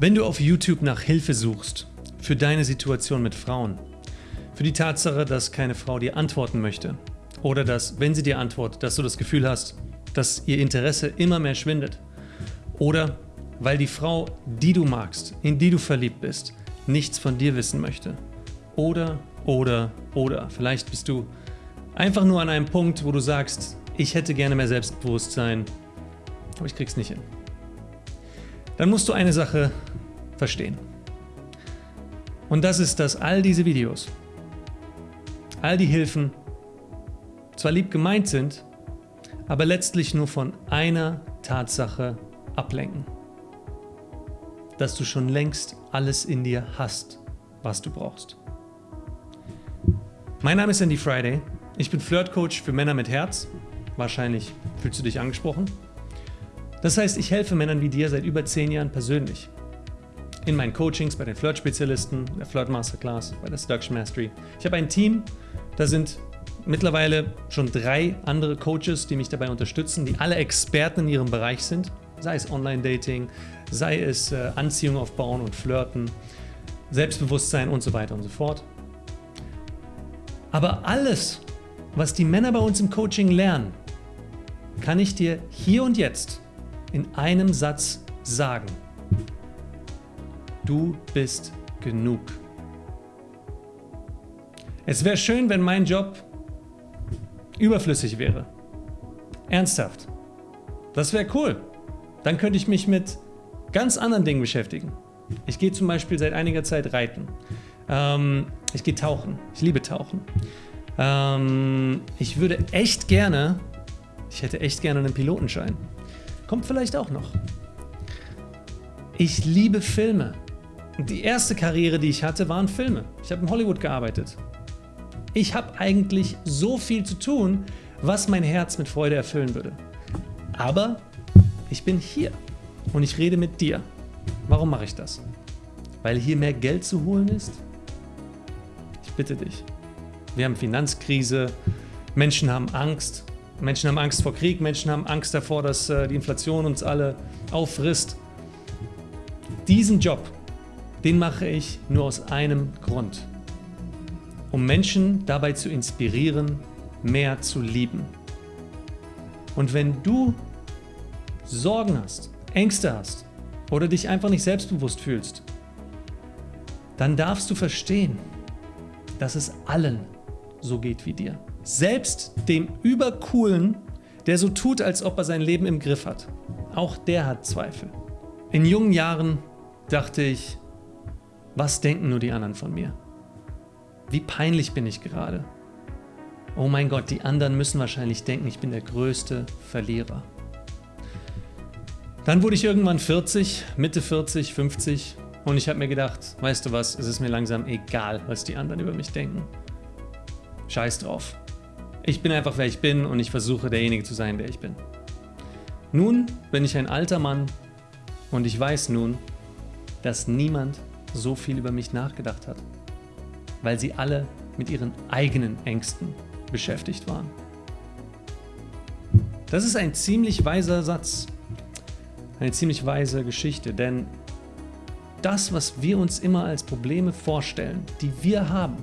Wenn du auf YouTube nach Hilfe suchst für deine Situation mit Frauen, für die Tatsache, dass keine Frau dir antworten möchte oder dass, wenn sie dir antwortet, dass du das Gefühl hast, dass ihr Interesse immer mehr schwindet oder weil die Frau, die du magst, in die du verliebt bist, nichts von dir wissen möchte. Oder, oder, oder. Vielleicht bist du einfach nur an einem Punkt, wo du sagst, ich hätte gerne mehr Selbstbewusstsein, aber ich krieg's nicht hin. Dann musst du eine Sache verstehen. Und das ist, dass all diese Videos, all die Hilfen zwar lieb gemeint sind, aber letztlich nur von einer Tatsache ablenken. Dass du schon längst alles in dir hast, was du brauchst. Mein Name ist Andy Friday. Ich bin Flirtcoach für Männer mit Herz. Wahrscheinlich fühlst du dich angesprochen. Das heißt, ich helfe Männern wie dir seit über 10 Jahren persönlich. In meinen Coachings bei den Flirt-Spezialisten, der Flirt Masterclass, bei der Seduction Mastery. Ich habe ein Team, da sind mittlerweile schon drei andere Coaches, die mich dabei unterstützen, die alle Experten in ihrem Bereich sind. Sei es Online-Dating, sei es äh, Anziehung aufbauen und Flirten, Selbstbewusstsein und so weiter und so fort. Aber alles, was die Männer bei uns im Coaching lernen, kann ich dir hier und jetzt in einem Satz sagen. Du bist genug. Es wäre schön, wenn mein Job überflüssig wäre. Ernsthaft. Das wäre cool. Dann könnte ich mich mit ganz anderen Dingen beschäftigen. Ich gehe zum Beispiel seit einiger Zeit reiten. Ähm, ich gehe tauchen. Ich liebe tauchen. Ähm, ich würde echt gerne, ich hätte echt gerne einen Pilotenschein. Kommt vielleicht auch noch. Ich liebe Filme. Die erste Karriere, die ich hatte, waren Filme. Ich habe in Hollywood gearbeitet. Ich habe eigentlich so viel zu tun, was mein Herz mit Freude erfüllen würde. Aber ich bin hier und ich rede mit dir. Warum mache ich das? Weil hier mehr Geld zu holen ist? Ich bitte dich. Wir haben Finanzkrise, Menschen haben Angst, Menschen haben Angst vor Krieg, Menschen haben Angst davor, dass äh, die Inflation uns alle auffrisst. Diesen Job, den mache ich nur aus einem Grund. Um Menschen dabei zu inspirieren, mehr zu lieben. Und wenn du Sorgen hast, Ängste hast oder dich einfach nicht selbstbewusst fühlst, dann darfst du verstehen, dass es allen so geht wie dir. Selbst dem Übercoolen, der so tut, als ob er sein Leben im Griff hat. Auch der hat Zweifel. In jungen Jahren dachte ich, was denken nur die anderen von mir? Wie peinlich bin ich gerade? Oh mein Gott, die anderen müssen wahrscheinlich denken, ich bin der größte Verlierer. Dann wurde ich irgendwann 40, Mitte 40, 50 und ich habe mir gedacht, weißt du was, es ist mir langsam egal, was die anderen über mich denken. Scheiß drauf. Ich bin einfach wer ich bin und ich versuche derjenige zu sein, der ich bin. Nun bin ich ein alter Mann und ich weiß nun, dass niemand so viel über mich nachgedacht hat, weil sie alle mit ihren eigenen Ängsten beschäftigt waren. Das ist ein ziemlich weiser Satz, eine ziemlich weise Geschichte, denn das, was wir uns immer als Probleme vorstellen, die wir haben,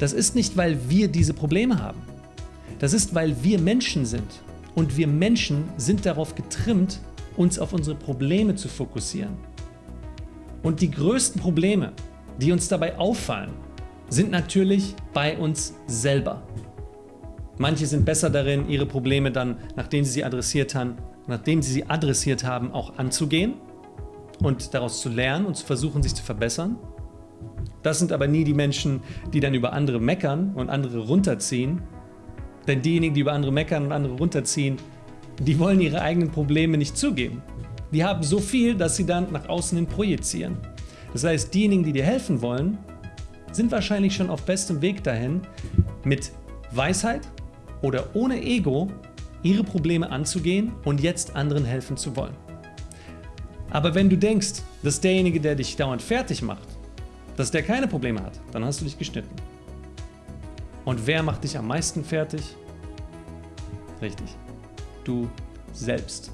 das ist nicht, weil wir diese Probleme haben. Das ist, weil wir Menschen sind. Und wir Menschen sind darauf getrimmt, uns auf unsere Probleme zu fokussieren. Und die größten Probleme, die uns dabei auffallen, sind natürlich bei uns selber. Manche sind besser darin, ihre Probleme dann, nachdem sie sie adressiert haben, nachdem sie sie adressiert haben, auch anzugehen und daraus zu lernen und zu versuchen, sich zu verbessern. Das sind aber nie die Menschen, die dann über andere meckern und andere runterziehen. Denn diejenigen, die über andere meckern und andere runterziehen, die wollen ihre eigenen Probleme nicht zugeben. Die haben so viel, dass sie dann nach außen hin projizieren. Das heißt, diejenigen, die dir helfen wollen, sind wahrscheinlich schon auf bestem Weg dahin, mit Weisheit oder ohne Ego ihre Probleme anzugehen und jetzt anderen helfen zu wollen. Aber wenn du denkst, dass derjenige, der dich dauernd fertig macht, dass der keine Probleme hat, dann hast du dich geschnitten. Und wer macht dich am meisten fertig? Richtig, du selbst.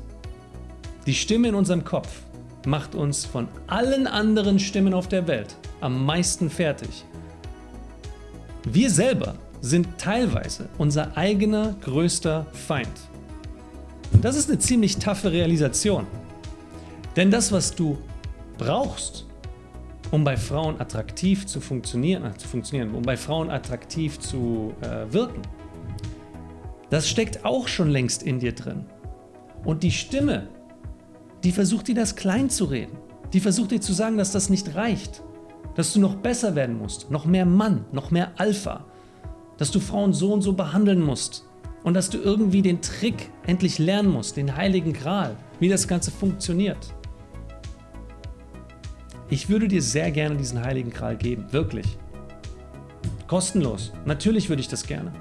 Die Stimme in unserem Kopf, macht uns von allen anderen Stimmen auf der Welt am meisten fertig. Wir selber sind teilweise unser eigener größter Feind. Und das ist eine ziemlich taffe Realisation. Denn das, was du brauchst, um bei Frauen attraktiv zu funktionieren, äh, zu funktionieren um bei Frauen attraktiv zu äh, wirken, das steckt auch schon längst in dir drin. Und die Stimme, die versucht dir das klein zu reden. Die versucht dir zu sagen, dass das nicht reicht. Dass du noch besser werden musst, noch mehr Mann, noch mehr Alpha. Dass du Frauen so und so behandeln musst. Und dass du irgendwie den Trick endlich lernen musst, den heiligen Gral, wie das Ganze funktioniert. Ich würde dir sehr gerne diesen heiligen Gral geben, wirklich. Kostenlos, natürlich würde ich das gerne.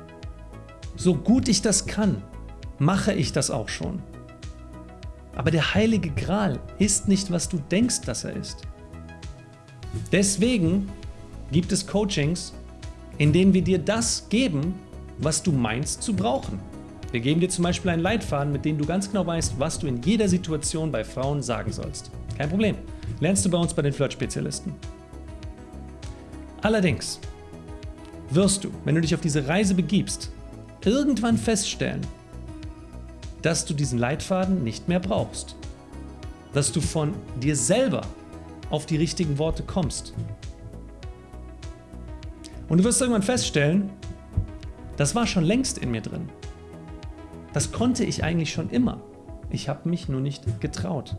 So gut ich das kann, mache ich das auch schon. Aber der heilige Gral ist nicht, was du denkst, dass er ist. Deswegen gibt es Coachings, in denen wir dir das geben, was du meinst zu brauchen. Wir geben dir zum Beispiel einen Leitfaden, mit dem du ganz genau weißt, was du in jeder Situation bei Frauen sagen sollst. Kein Problem. Lernst du bei uns bei den Flirt-Spezialisten. Allerdings wirst du, wenn du dich auf diese Reise begibst, irgendwann feststellen, dass du diesen Leitfaden nicht mehr brauchst. Dass du von dir selber auf die richtigen Worte kommst. Und du wirst irgendwann feststellen, das war schon längst in mir drin. Das konnte ich eigentlich schon immer. Ich habe mich nur nicht getraut.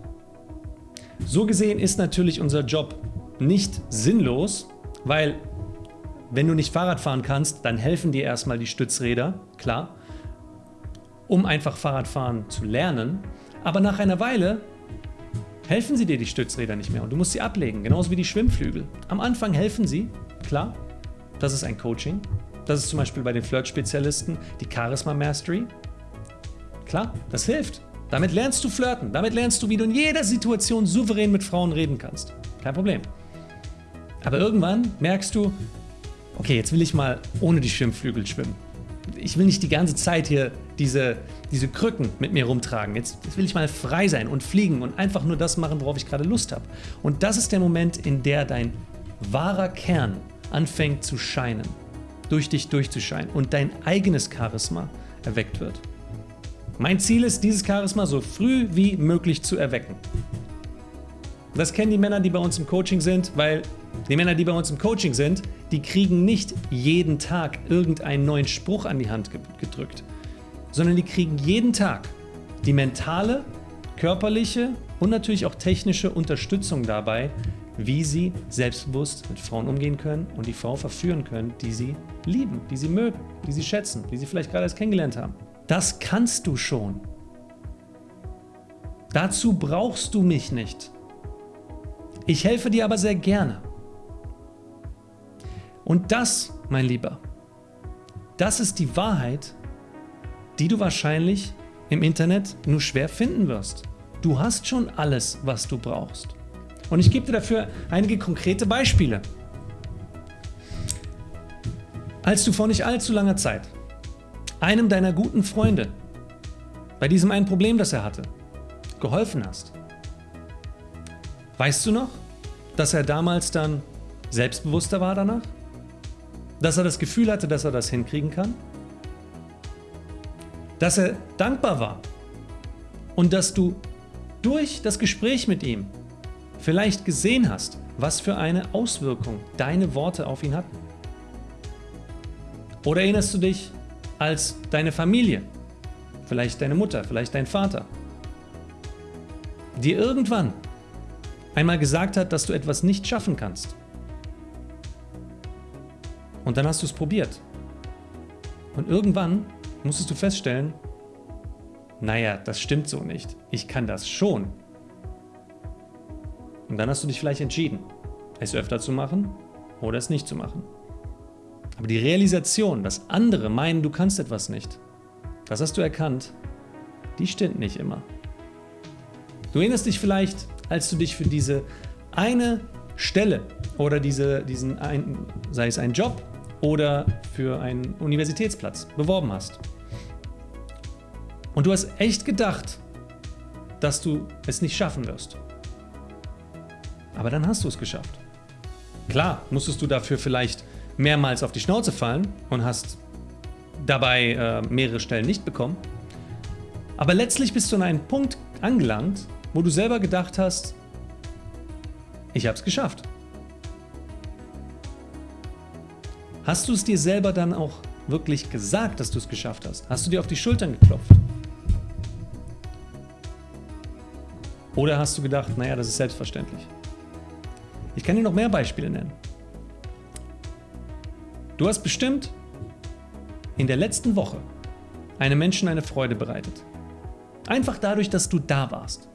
So gesehen ist natürlich unser Job nicht sinnlos, weil wenn du nicht Fahrrad fahren kannst, dann helfen dir erstmal die Stützräder, klar, um einfach Fahrradfahren zu lernen. Aber nach einer Weile helfen sie dir die Stützräder nicht mehr und du musst sie ablegen, genauso wie die Schwimmflügel. Am Anfang helfen sie, klar, das ist ein Coaching. Das ist zum Beispiel bei den Flirt-Spezialisten die Charisma Mastery. Klar, das hilft. Damit lernst du flirten. Damit lernst du, wie du in jeder Situation souverän mit Frauen reden kannst. Kein Problem. Aber irgendwann merkst du, okay, jetzt will ich mal ohne die Schwimmflügel schwimmen. Ich will nicht die ganze Zeit hier diese, diese Krücken mit mir rumtragen. Jetzt, jetzt will ich mal frei sein und fliegen und einfach nur das machen, worauf ich gerade Lust habe. Und das ist der Moment, in der dein wahrer Kern anfängt zu scheinen, durch dich durchzuscheinen und dein eigenes Charisma erweckt wird. Mein Ziel ist, dieses Charisma so früh wie möglich zu erwecken. Das kennen die Männer, die bei uns im Coaching sind, weil die Männer, die bei uns im Coaching sind, die kriegen nicht jeden Tag irgendeinen neuen Spruch an die Hand gedrückt, sondern die kriegen jeden Tag die mentale, körperliche und natürlich auch technische Unterstützung dabei, wie sie selbstbewusst mit Frauen umgehen können und die Frau verführen können, die sie lieben, die sie mögen, die sie schätzen, die sie vielleicht gerade erst kennengelernt haben. Das kannst du schon. Dazu brauchst du mich nicht. Ich helfe dir aber sehr gerne. Und das, mein Lieber, das ist die Wahrheit, die du wahrscheinlich im Internet nur schwer finden wirst. Du hast schon alles, was du brauchst. Und ich gebe dir dafür einige konkrete Beispiele. Als du vor nicht allzu langer Zeit einem deiner guten Freunde bei diesem einen Problem, das er hatte, geholfen hast. Weißt du noch, dass er damals dann selbstbewusster war danach? Dass er das Gefühl hatte, dass er das hinkriegen kann? Dass er dankbar war und dass du durch das Gespräch mit ihm vielleicht gesehen hast, was für eine Auswirkung deine Worte auf ihn hatten? Oder erinnerst du dich als deine Familie, vielleicht deine Mutter, vielleicht dein Vater, dir irgendwann einmal gesagt hat, dass du etwas nicht schaffen kannst. Und dann hast du es probiert. Und irgendwann musstest du feststellen, naja, das stimmt so nicht. Ich kann das schon. Und dann hast du dich vielleicht entschieden, es öfter zu machen oder es nicht zu machen. Aber die Realisation, dass andere meinen, du kannst etwas nicht, das hast du erkannt, die stimmt nicht immer. Du erinnerst dich vielleicht, als du dich für diese eine Stelle oder diese, diesen ein, sei es ein Job oder für einen Universitätsplatz beworben hast. Und du hast echt gedacht, dass du es nicht schaffen wirst. Aber dann hast du es geschafft. Klar, musstest du dafür vielleicht mehrmals auf die Schnauze fallen und hast dabei äh, mehrere Stellen nicht bekommen. Aber letztlich bist du an einen Punkt angelangt, wo du selber gedacht hast, ich habe es geschafft. Hast du es dir selber dann auch wirklich gesagt, dass du es geschafft hast? Hast du dir auf die Schultern geklopft? Oder hast du gedacht, naja, das ist selbstverständlich? Ich kann dir noch mehr Beispiele nennen. Du hast bestimmt in der letzten Woche einem Menschen eine Freude bereitet. Einfach dadurch, dass du da warst.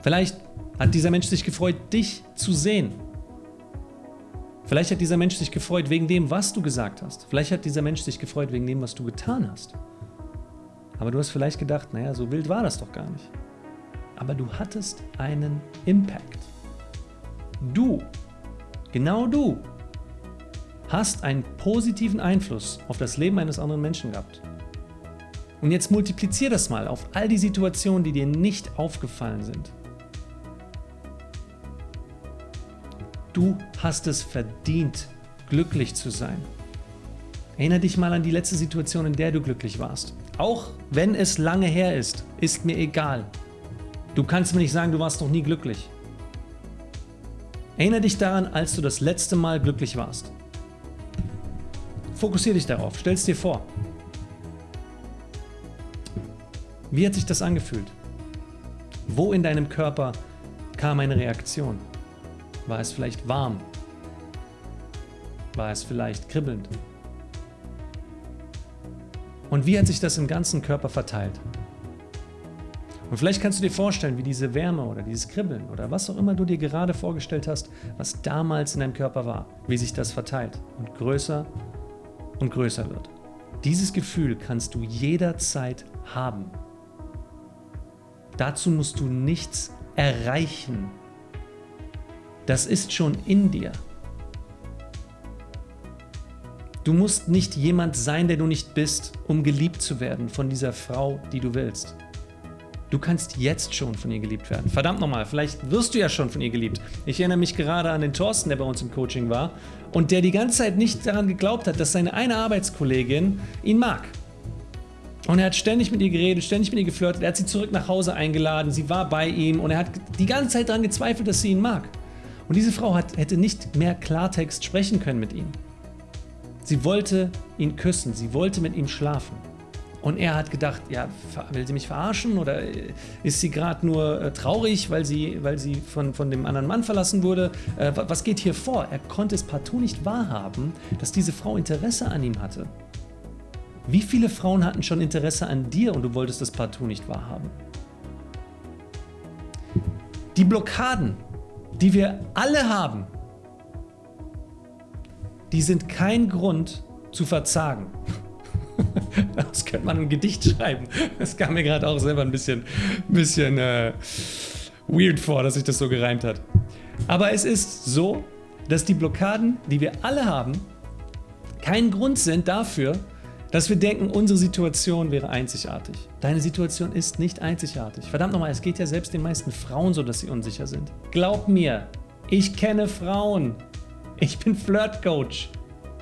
Vielleicht hat dieser Mensch sich gefreut, dich zu sehen. Vielleicht hat dieser Mensch sich gefreut wegen dem, was du gesagt hast. Vielleicht hat dieser Mensch sich gefreut wegen dem, was du getan hast. Aber du hast vielleicht gedacht, naja, so wild war das doch gar nicht. Aber du hattest einen Impact. Du, genau du, hast einen positiven Einfluss auf das Leben eines anderen Menschen gehabt. Und jetzt multiplizier das mal auf all die Situationen, die dir nicht aufgefallen sind. Du hast es verdient, glücklich zu sein. Erinnere dich mal an die letzte Situation, in der du glücklich warst. Auch wenn es lange her ist, ist mir egal. Du kannst mir nicht sagen, du warst noch nie glücklich. Erinnere dich daran, als du das letzte Mal glücklich warst. Fokussiere dich darauf, stell es dir vor. Wie hat sich das angefühlt? Wo in deinem Körper kam eine Reaktion? War es vielleicht warm? War es vielleicht kribbelnd? Und wie hat sich das im ganzen Körper verteilt? Und vielleicht kannst du dir vorstellen, wie diese Wärme oder dieses Kribbeln oder was auch immer du dir gerade vorgestellt hast, was damals in deinem Körper war, wie sich das verteilt und größer und größer wird. Dieses Gefühl kannst du jederzeit haben. Dazu musst du nichts erreichen. Das ist schon in dir. Du musst nicht jemand sein, der du nicht bist, um geliebt zu werden von dieser Frau, die du willst. Du kannst jetzt schon von ihr geliebt werden. Verdammt nochmal, vielleicht wirst du ja schon von ihr geliebt. Ich erinnere mich gerade an den Thorsten, der bei uns im Coaching war und der die ganze Zeit nicht daran geglaubt hat, dass seine eine Arbeitskollegin ihn mag. Und er hat ständig mit ihr geredet, ständig mit ihr geflirtet, er hat sie zurück nach Hause eingeladen, sie war bei ihm und er hat die ganze Zeit daran gezweifelt, dass sie ihn mag. Und diese Frau hat, hätte nicht mehr Klartext sprechen können mit ihm. Sie wollte ihn küssen, sie wollte mit ihm schlafen. Und er hat gedacht, ja, will sie mich verarschen oder ist sie gerade nur äh, traurig, weil sie, weil sie von, von dem anderen Mann verlassen wurde? Äh, was geht hier vor? Er konnte es partout nicht wahrhaben, dass diese Frau Interesse an ihm hatte. Wie viele Frauen hatten schon Interesse an dir und du wolltest das partout nicht wahrhaben? Die Blockaden, die wir alle haben, die sind kein Grund zu verzagen. Das könnte man ein Gedicht schreiben. Das kam mir gerade auch selber ein bisschen, bisschen äh, weird vor, dass sich das so gereimt hat. Aber es ist so, dass die Blockaden, die wir alle haben, kein Grund sind dafür, dass wir denken, unsere Situation wäre einzigartig. Deine Situation ist nicht einzigartig. Verdammt nochmal, es geht ja selbst den meisten Frauen so, dass sie unsicher sind. Glaub mir, ich kenne Frauen. Ich bin Flirtcoach.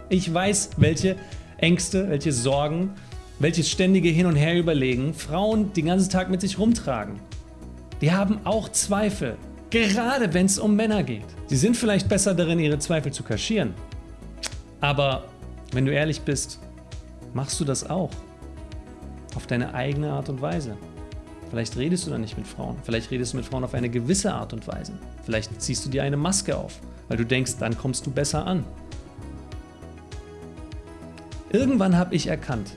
Ich weiß, welche Ängste, welche Sorgen, welches ständige Hin- und Her überlegen Frauen den ganzen Tag mit sich rumtragen. Die haben auch Zweifel, gerade wenn es um Männer geht. Sie sind vielleicht besser darin, ihre Zweifel zu kaschieren. Aber wenn du ehrlich bist, machst du das auch. Auf deine eigene Art und Weise. Vielleicht redest du dann nicht mit Frauen. Vielleicht redest du mit Frauen auf eine gewisse Art und Weise. Vielleicht ziehst du dir eine Maske auf, weil du denkst, dann kommst du besser an. Irgendwann habe ich erkannt,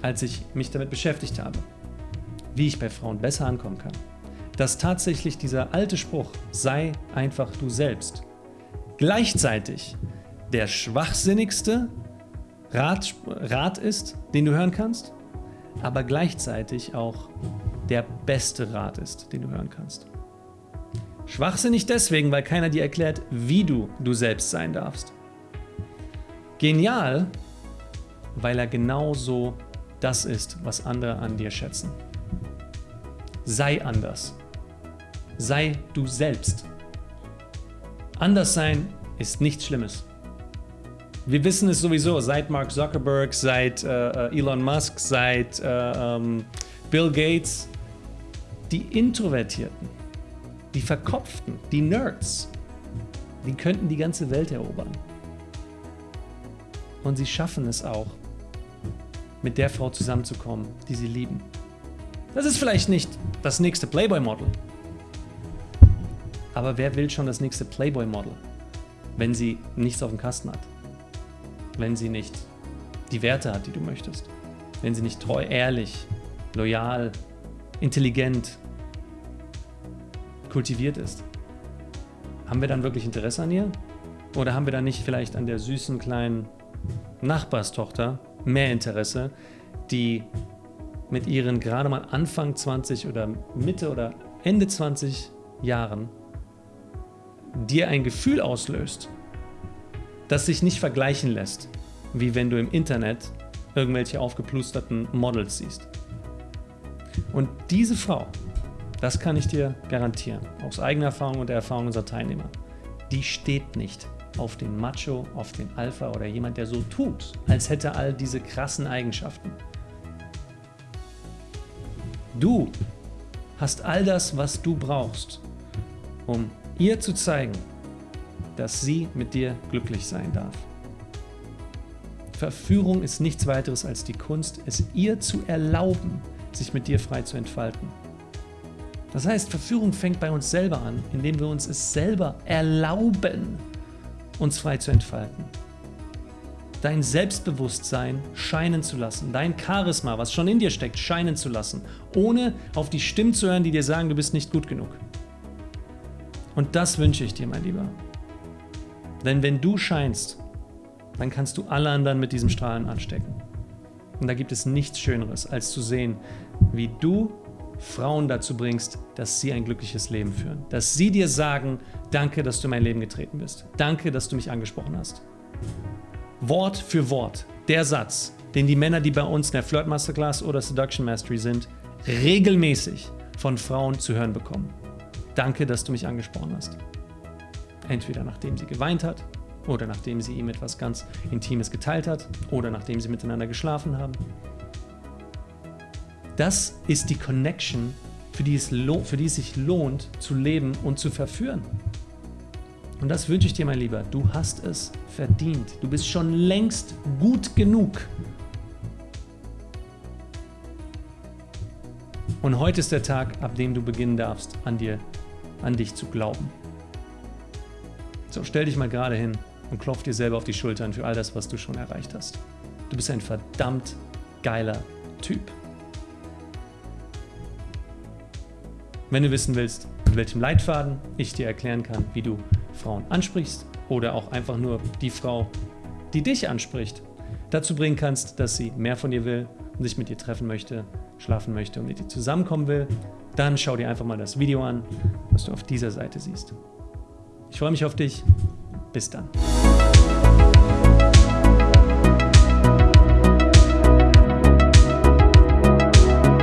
als ich mich damit beschäftigt habe, wie ich bei Frauen besser ankommen kann, dass tatsächlich dieser alte Spruch, sei einfach du selbst, gleichzeitig der schwachsinnigste Rat, Rat ist, den du hören kannst, aber gleichzeitig auch der beste Rat ist, den du hören kannst. Schwachsinnig deswegen, weil keiner dir erklärt, wie du du selbst sein darfst. Genial, weil er genauso das ist, was andere an dir schätzen. Sei anders. Sei du selbst. Anders sein ist nichts Schlimmes. Wir wissen es sowieso, seit Mark Zuckerberg, seit äh, äh Elon Musk, seit äh, ähm, Bill Gates, die Introvertierten, die Verkopften, die Nerds, die könnten die ganze Welt erobern. Und sie schaffen es auch, mit der Frau zusammenzukommen, die sie lieben. Das ist vielleicht nicht das nächste Playboy-Model. Aber wer will schon das nächste Playboy-Model, wenn sie nichts auf dem Kasten hat? Wenn sie nicht die Werte hat, die du möchtest? Wenn sie nicht treu, ehrlich, loyal, intelligent, kultiviert ist? Haben wir dann wirklich Interesse an ihr? Oder haben wir dann nicht vielleicht an der süßen kleinen Nachbarstochter mehr Interesse, die mit ihren gerade mal Anfang 20 oder Mitte oder Ende 20 Jahren dir ein Gefühl auslöst, das sich nicht vergleichen lässt, wie wenn du im Internet irgendwelche aufgeplusterten Models siehst. Und diese Frau, das kann ich dir garantieren, aus eigener Erfahrung und der Erfahrung unserer Teilnehmer, die steht nicht auf den Macho, auf den Alpha oder jemand, der so tut, als hätte all diese krassen Eigenschaften. Du hast all das, was du brauchst, um ihr zu zeigen, dass sie mit dir glücklich sein darf. Verführung ist nichts weiteres als die Kunst, es ihr zu erlauben, sich mit dir frei zu entfalten. Das heißt, Verführung fängt bei uns selber an, indem wir uns es selber erlauben, uns frei zu entfalten. Dein Selbstbewusstsein scheinen zu lassen, dein Charisma, was schon in dir steckt, scheinen zu lassen, ohne auf die Stimmen zu hören, die dir sagen, du bist nicht gut genug. Und das wünsche ich dir, mein Lieber. Denn wenn du scheinst, dann kannst du alle anderen mit diesem Strahlen anstecken. Und da gibt es nichts Schöneres, als zu sehen, wie du Frauen dazu bringst, dass sie ein glückliches Leben führen. Dass sie dir sagen, danke, dass du in mein Leben getreten bist. Danke, dass du mich angesprochen hast. Wort für Wort, der Satz, den die Männer, die bei uns in der Flirt Masterclass oder Seduction Mastery sind, regelmäßig von Frauen zu hören bekommen. Danke, dass du mich angesprochen hast. Entweder nachdem sie geweint hat, oder nachdem sie ihm etwas ganz Intimes geteilt hat, oder nachdem sie miteinander geschlafen haben. Das ist die Connection, für die, es für die es sich lohnt, zu leben und zu verführen. Und das wünsche ich dir, mein Lieber. Du hast es verdient. Du bist schon längst gut genug. Und heute ist der Tag, ab dem du beginnen darfst, an dir, an dich zu glauben. So, stell dich mal gerade hin und klopf dir selber auf die Schultern für all das, was du schon erreicht hast. Du bist ein verdammt geiler Typ. Wenn du wissen willst, mit welchem Leitfaden ich dir erklären kann, wie du Frauen ansprichst oder auch einfach nur die Frau, die dich anspricht, dazu bringen kannst, dass sie mehr von dir will und sich mit dir treffen möchte, schlafen möchte und mit dir zusammenkommen will, dann schau dir einfach mal das Video an, was du auf dieser Seite siehst. Ich freue mich auf dich. Bis dann.